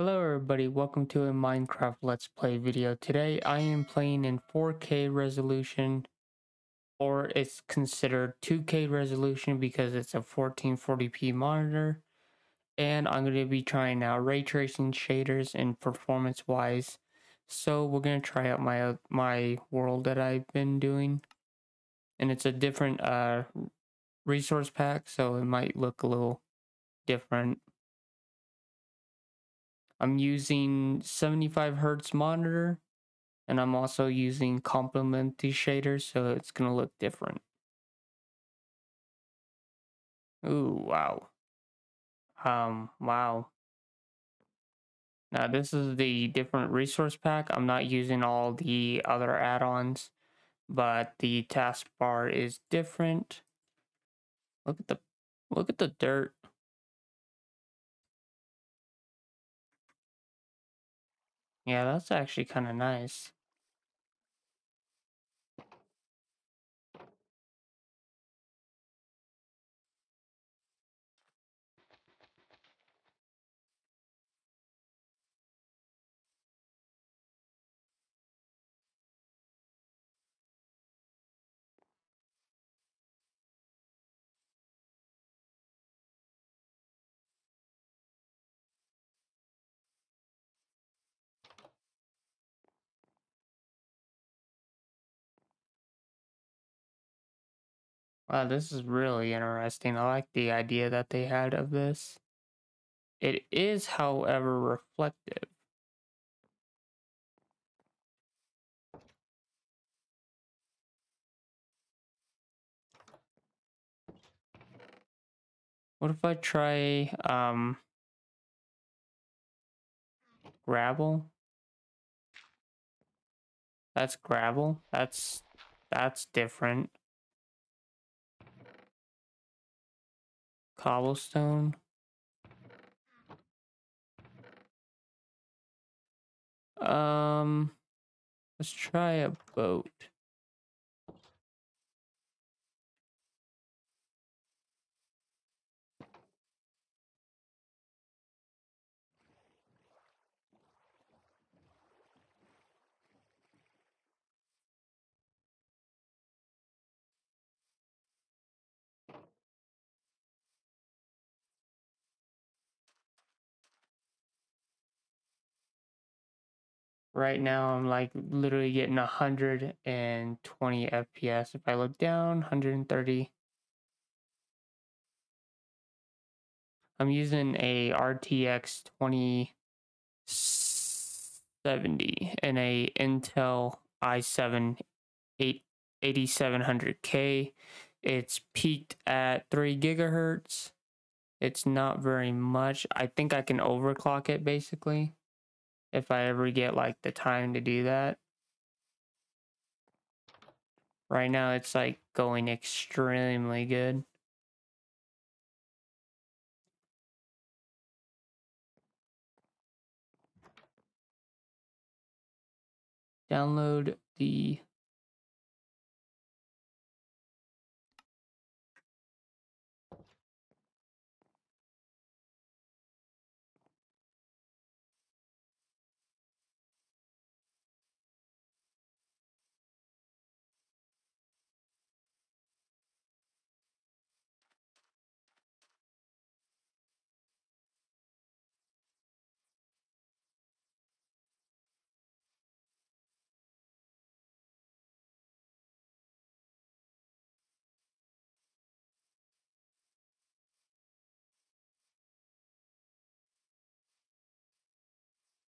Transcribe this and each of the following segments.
Hello everybody, welcome to a Minecraft Let's Play video. Today I am playing in 4K resolution, or it's considered 2K resolution because it's a 1440p monitor. And I'm going to be trying out ray tracing shaders and performance wise. So we're going to try out my my world that I've been doing. And it's a different uh, resource pack, so it might look a little different. I'm using 75 hertz monitor and I'm also using complementary shaders so it's gonna look different. Ooh, wow. Um, wow. Now this is the different resource pack. I'm not using all the other add-ons, but the taskbar is different. Look at the look at the dirt. Yeah, that's actually kind of nice. Wow, this is really interesting. I like the idea that they had of this. It is, however, reflective. What if I try um gravel? That's gravel. That's that's different. Cobblestone. Um let's try a boat. Right now, I'm like literally getting 120 FPS. If I look down, 130. I'm using a RTX 2070 and a Intel i7 8700K. It's peaked at 3 gigahertz. It's not very much. I think I can overclock it basically if I ever get like the time to do that. Right now it's like going extremely good. Download the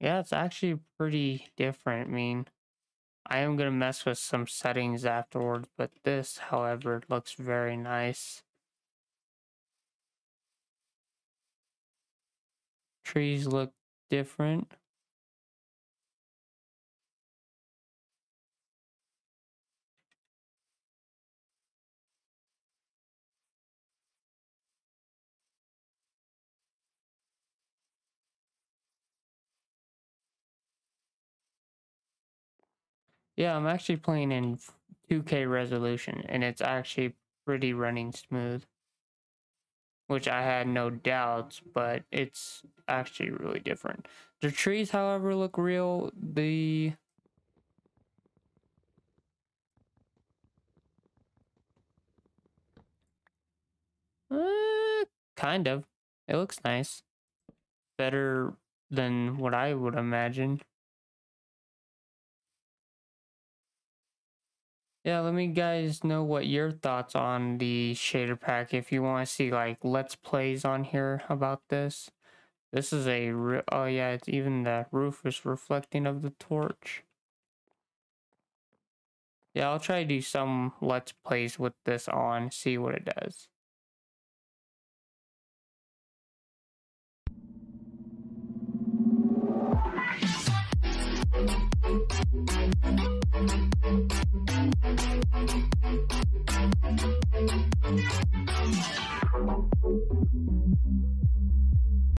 Yeah, it's actually pretty different. I mean, I am going to mess with some settings afterwards, but this, however, looks very nice. Trees look different. Yeah, I'm actually playing in 2K resolution, and it's actually pretty running smooth. which I had no doubts, but it's actually really different. The trees, however, look real. The uh, kind of. It looks nice. Better than what I would imagine. Yeah, let me guys know what your thoughts on the shader pack. If you want to see like let's plays on here about this. This is a, oh yeah, it's even the roof is reflecting of the torch. Yeah, I'll try to do some let's plays with this on, see what it does.